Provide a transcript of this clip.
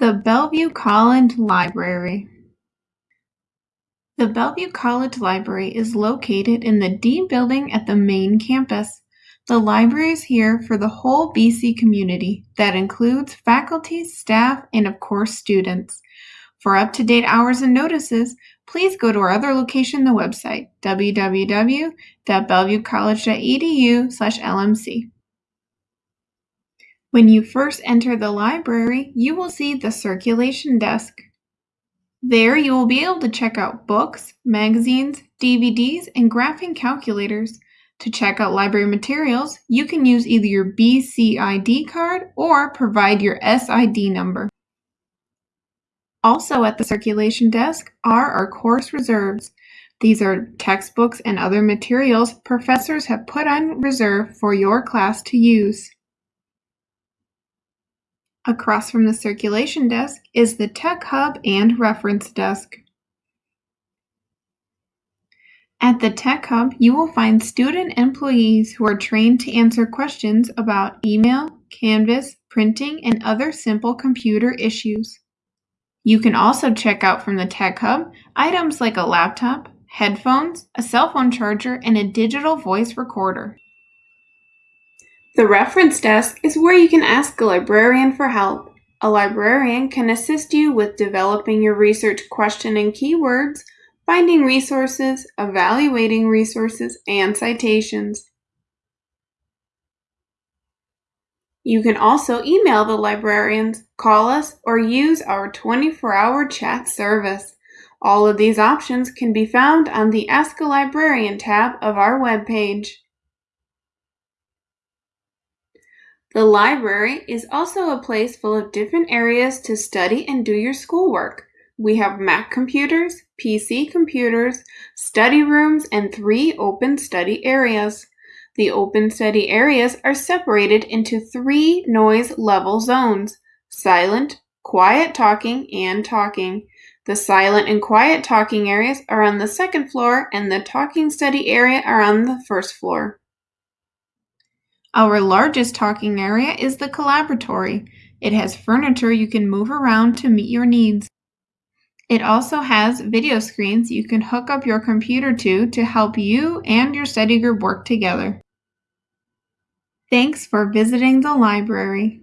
The Bellevue College Library. The Bellevue College Library is located in the D building at the main campus. The library is here for the whole BC community. That includes faculty, staff, and of course students. For up-to-date hours and notices, please go to our other location the website, www.bellevuecollege.edu/lmc. When you first enter the library, you will see the circulation desk. There you will be able to check out books, magazines, DVDs, and graphing calculators. To check out library materials, you can use either your BCID card or provide your SID number. Also at the circulation desk are our course reserves. These are textbooks and other materials professors have put on reserve for your class to use. Across from the circulation desk is the Tech Hub and Reference Desk. At the Tech Hub, you will find student employees who are trained to answer questions about email, Canvas, printing, and other simple computer issues. You can also check out from the Tech Hub items like a laptop, headphones, a cell phone charger, and a digital voice recorder. The reference desk is where you can ask a librarian for help. A librarian can assist you with developing your research question and keywords, finding resources, evaluating resources, and citations. You can also email the librarians, call us, or use our 24-hour chat service. All of these options can be found on the Ask a Librarian tab of our webpage. The library is also a place full of different areas to study and do your schoolwork. We have Mac computers, PC computers, study rooms, and three open study areas. The open study areas are separated into three noise level zones silent, quiet talking, and talking. The silent and quiet talking areas are on the second floor, and the talking study area are on the first floor. Our largest talking area is the collaboratory. It has furniture you can move around to meet your needs. It also has video screens you can hook up your computer to to help you and your study group work together. Thanks for visiting the library.